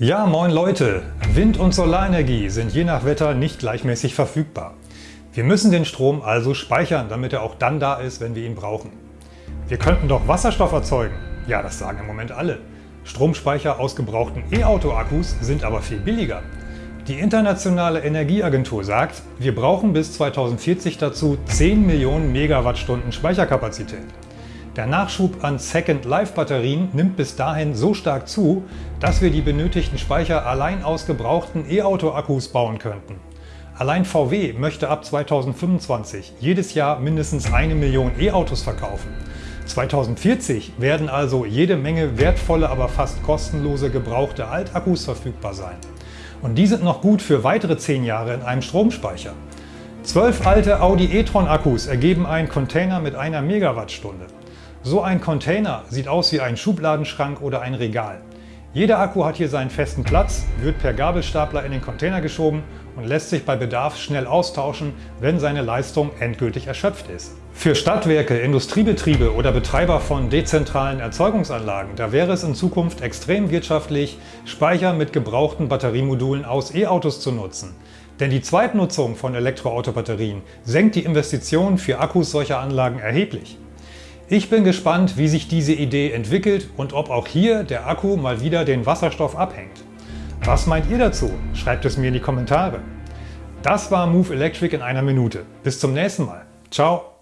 Ja, moin Leute! Wind- und Solarenergie sind je nach Wetter nicht gleichmäßig verfügbar. Wir müssen den Strom also speichern, damit er auch dann da ist, wenn wir ihn brauchen. Wir könnten doch Wasserstoff erzeugen. Ja, das sagen im Moment alle. Stromspeicher aus gebrauchten E-Auto-Akkus sind aber viel billiger. Die Internationale Energieagentur sagt, wir brauchen bis 2040 dazu 10 Millionen Megawattstunden Speicherkapazität. Der Nachschub an Second-Life-Batterien nimmt bis dahin so stark zu, dass wir die benötigten Speicher allein aus gebrauchten E-Auto-Akkus bauen könnten. Allein VW möchte ab 2025 jedes Jahr mindestens eine Million E-Autos verkaufen. 2040 werden also jede Menge wertvolle, aber fast kostenlose gebrauchte Altakkus verfügbar sein. Und die sind noch gut für weitere 10 Jahre in einem Stromspeicher. Zwölf alte Audi e-tron Akkus ergeben einen Container mit einer Megawattstunde. So ein Container sieht aus wie ein Schubladenschrank oder ein Regal. Jeder Akku hat hier seinen festen Platz, wird per Gabelstapler in den Container geschoben und lässt sich bei Bedarf schnell austauschen, wenn seine Leistung endgültig erschöpft ist. Für Stadtwerke, Industriebetriebe oder Betreiber von dezentralen Erzeugungsanlagen, da wäre es in Zukunft extrem wirtschaftlich, Speicher mit gebrauchten Batteriemodulen aus E-Autos zu nutzen. Denn die Zweitnutzung von Elektroautobatterien senkt die Investitionen für Akkus solcher Anlagen erheblich. Ich bin gespannt, wie sich diese Idee entwickelt und ob auch hier der Akku mal wieder den Wasserstoff abhängt. Was meint ihr dazu? Schreibt es mir in die Kommentare. Das war Move Electric in einer Minute. Bis zum nächsten Mal. Ciao!